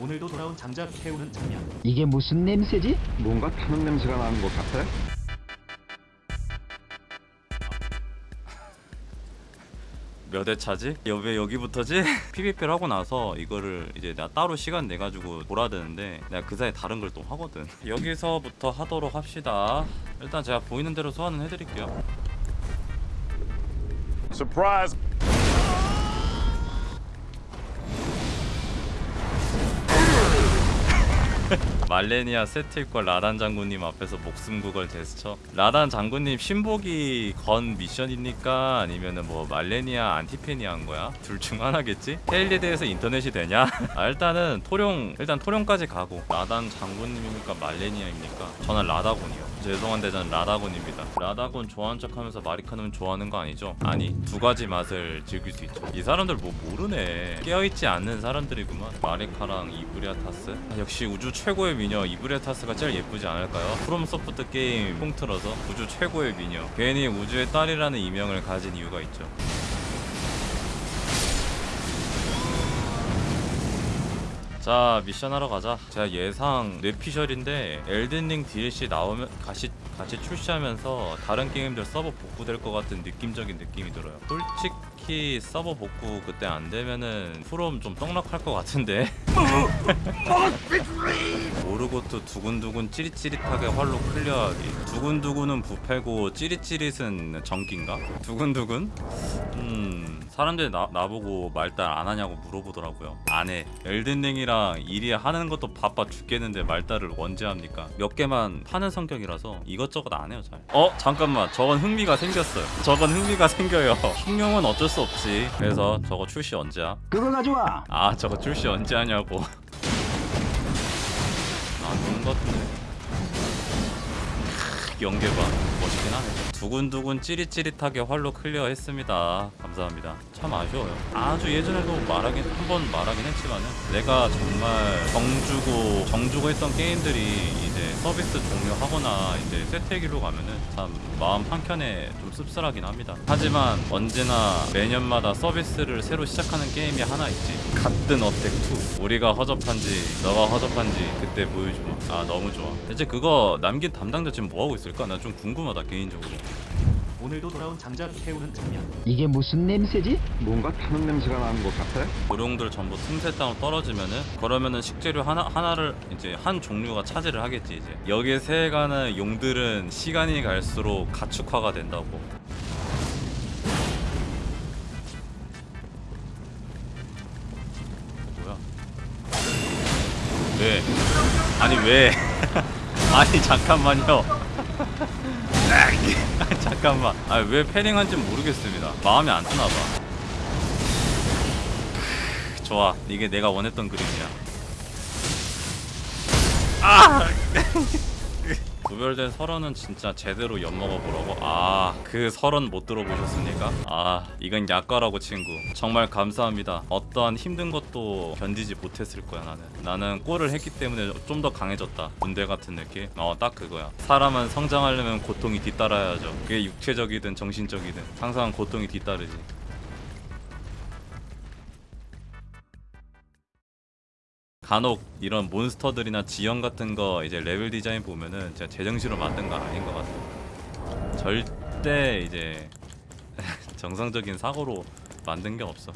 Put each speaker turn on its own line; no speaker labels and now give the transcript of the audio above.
오늘도 돌아온 장작 태우는 장면.
이게 무슨 냄새지?
뭔가 타는 냄새가 나는 것 같아.
몇 회 차지? 여- 왜 여기부터지? PVP를 하고 나서 이거를 이제 내가 따로 시간 내가지고 돌아야 되는데 내가 그 사이에 다른 걸 또 하거든 여기서부터 하도록 합시다 일단 제가 보이는 대로 소환은 해드릴게요
Surprise!
말레니아 세트일과 라단 장군님 앞에서 목숨 구걸 제스처 라단 장군님 신보기 건 미션입니까? 아니면은 뭐 말레니아 안티페니 한 거야? 둘 중 하나겠지? 테일리에 대해서 인터넷이 되냐? 아, 일단은 토룡 일단 토룡까지 가고 라단 장군님입니까? 말레니아입니까? 저는 라다군이요 죄송한데 저는 라다군입니다. 라다군 좋아하는 척하면서 마리카는 좋아하는 거 아니죠? 아니 두 가지 맛을 즐길 수 있죠. 이 사람들 뭐 모르네. 깨어있지 않는 사람들이구만. 마리카랑 이브리아타스? 아, 역시 우주 최고의 미녀 이브리아타스가 제일 예쁘지 않을까요? 프롬소프트 게임 통틀어서 우주 최고의 미녀. 괜히 우주의 딸이라는 이명을 가진 이유가 있죠 자 미션 하러 가자. 제가 예상 뇌피셜인데 엘든링 DLC 나오면 같이, 같이 출시하면서 다른 게임들 서버 복구될 것 같은 느낌적인 느낌이 들어요. 솔직히 서버 복구 그때 안 되면은 프롬 좀 떡락할 것 같은데. 모르고트 두근두근 찌릿찌릿하게 활로 클리어하기. 두근두근은 부패고 찌릿찌릿은 전기인가? 두근두근? 음 사람들이 나, 나보고 말달 안 하냐고 물어보더라고요. 안해 엘든링이랑 일이 하는 것도 바빠 죽겠는데 말달을 언제 합니까? 몇 개만 파는 성격이라서 이것저것 안 해요 잘. 어? 잠깐만. 저건 흥미가 생겼어요. 저건 흥미가 생겨요. 흉용은 어쩔 수 없지. 그래서 저거 출시 언제야?
그거 가져와.
아 저거 출시 언제 하냐고. 아 좋은 것 같은데. 크, 연계봐 멋있긴 하네 두근두근 찌릿찌릿하게 활로 클리어했습니다. 감사합니다. 참 아쉬워요. 아주 예전에도 말하긴 한 번 말하긴 했지만은 내가 정말 정주고 정주고 했던 게임들이 이제 서비스 종료하거나 이제 쇠퇴기로 가면은 참 마음 한켠에 좀 씁쓸하긴 합니다. 하지만 언제나 매년마다 서비스를 새로 시작하는 게임이 하나 있지. 같은 어택2 우리가 허접한지 너가 허접한지 그때 보여주마. 아 너무 좋아. 대체 그거 남긴 담당자 지금 뭐하고 있을까? 나 좀 궁금하다 개인적으로
오늘도 돌아온 장작 태우는 장면.
이게 무슨 냄새지?
뭔가 타는 냄새가 나는 것 같아.
고룡들 전부 틈새 땅으로 떨어지면은 그러면은 식재료 하나 하나를 이제 한 종류가 차지를 하겠지 이제 여기에 새해가는 용들은 시간이 갈수록 가축화가 된다고 뭐야 왜 아니 왜 아니 잠깐만요 잠깐만. 아 왜 패링한지 모르겠습니다. 마음에 안 드나봐. 좋아. 이게 내가 원했던 그림이야. 아 구별된 설원은 진짜 제대로 엿먹어 보라고? 아그 설원 못 들어보셨습니까? 아 이건 약과라고 친구. 정말 감사합니다. 어떠한 힘든 것도 견디지 못했을 거야 나는. 나는 골을 했기 때문에 좀 더 강해졌다. 군대 같은 느낌? 어 딱 그거야. 사람은 성장하려면 고통이 뒤따라야죠. 그게 육체적이든 정신적이든. 항상 고통이 뒤따르지 간혹 이런 몬스터들이나 지형 같은 거 이제 레벨 디자인 보면은 진짜 제정신으로 만든 거 아닌 것 같아요. 절대 이제 정상적인 사고로 만든 게 없어.